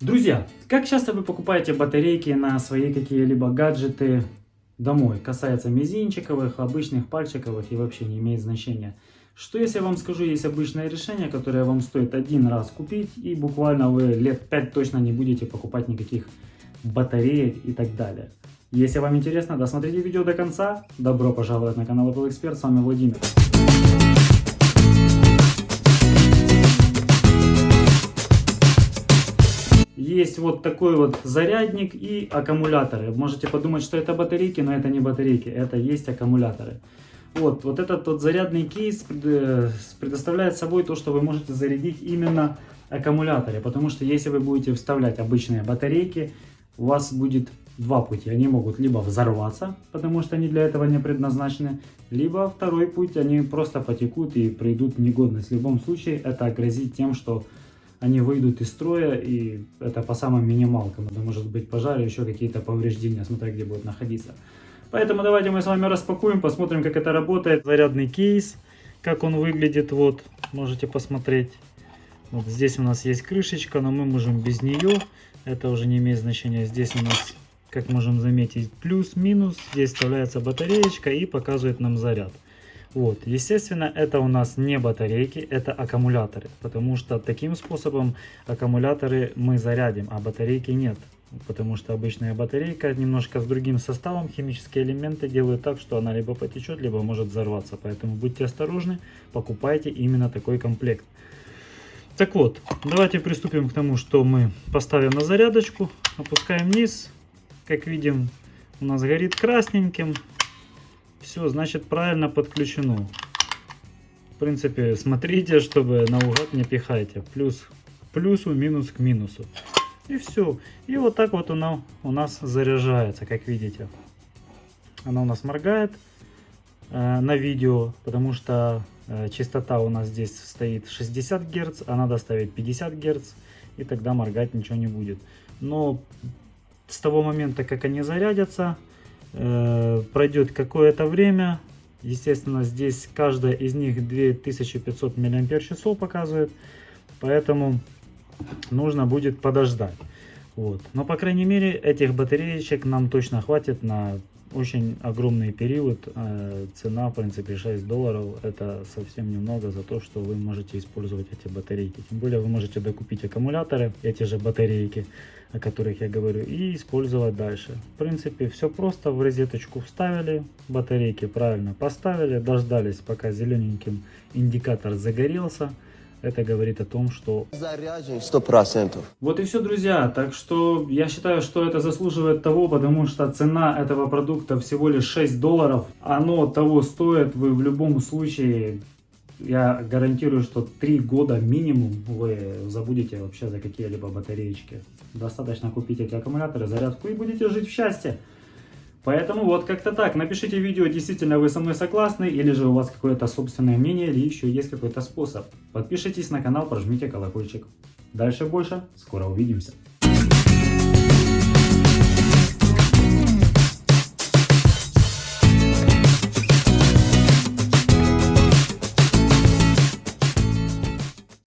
Друзья, как часто вы покупаете батарейки на свои какие-либо гаджеты домой? Касается мизинчиковых, обычных пальчиковых и вообще не имеет значения. Что если я вам скажу, есть обычное решение, которое вам стоит один раз купить и буквально вы лет 5 точно не будете покупать никаких батареек и так далее. Если вам интересно, досмотрите видео до конца. Добро пожаловать на канал Apple Expert, с вами Владимир. Есть вот такой вот зарядник и аккумуляторы. Можете подумать, что это батарейки, но это не батарейки, это есть аккумуляторы. Вот, вот этот вот зарядный кейс предоставляет собой то, что вы можете зарядить именно аккумуляторы. Потому что если вы будете вставлять обычные батарейки, у вас будет два пути. Они могут либо взорваться, потому что они для этого не предназначены, либо второй путь, они просто потекут и придут в негодность. В любом случае это грозит тем, что они выйдут из строя, и это по самым минималкам. Это может быть пожар, еще какие-то повреждения, смотря где будет находиться. Поэтому давайте мы с вами распакуем, посмотрим, как это работает. Зарядный кейс, как он выглядит, вот, можете посмотреть. Вот здесь у нас есть крышечка, но мы можем без нее, это уже не имеет значения. Здесь у нас, как можем заметить, плюс-минус, здесь вставляется батареечка и показывает нам заряд. Вот, естественно, это у нас не батарейки, это аккумуляторы, потому что таким способом аккумуляторы мы зарядим, а батарейки нет. Потому что обычная батарейка немножко с другим составом, химические элементы делают так, что она либо потечет, либо может взорваться. Поэтому будьте осторожны, покупайте именно такой комплект. Так вот, давайте приступим к тому, что мы поставим на зарядочку, опускаем вниз. Как видим, у нас горит красненьким, все, значит, правильно подключено. В принципе, смотрите, чтобы наугад не пихайте. Плюс к плюсу, минус к минусу. И все. И вот так вот она у нас заряжается, как видите. Она у нас моргает э, на видео, потому что э, частота у нас здесь стоит 60 Гц, а надо ставить 50 Гц, и тогда моргать ничего не будет. Но с того момента, как они зарядятся, пройдет какое-то время. Естественно, здесь каждая из них 2500 мАч показывает. Поэтому нужно будет подождать. Вот. Но, по крайней мере, этих батареечек нам точно хватит на очень огромный период. Э, цена, в принципе, 6 долларов. Это совсем немного за то, что вы можете использовать эти батарейки. Тем более вы можете докупить аккумуляторы, эти же батарейки, о которых я говорю, и использовать дальше. В принципе, все просто. В розеточку вставили, батарейки правильно поставили, дождались, пока зелененьким индикатор загорелся. Это говорит о том, что... Заряжен 100%. Вот и все, друзья. Так что я считаю, что это заслуживает того, потому что цена этого продукта всего лишь 6 долларов. Оно того стоит. Вы в любом случае, я гарантирую, что 3 года минимум вы забудете вообще за какие-либо батареечки. Достаточно купить эти аккумуляторы, зарядку и будете жить в счастье. Поэтому вот как-то так. Напишите видео, действительно вы со мной согласны, или же у вас какое-то собственное мнение, или еще есть какой-то способ. Подпишитесь на канал, прожмите колокольчик. Дальше больше. Скоро увидимся.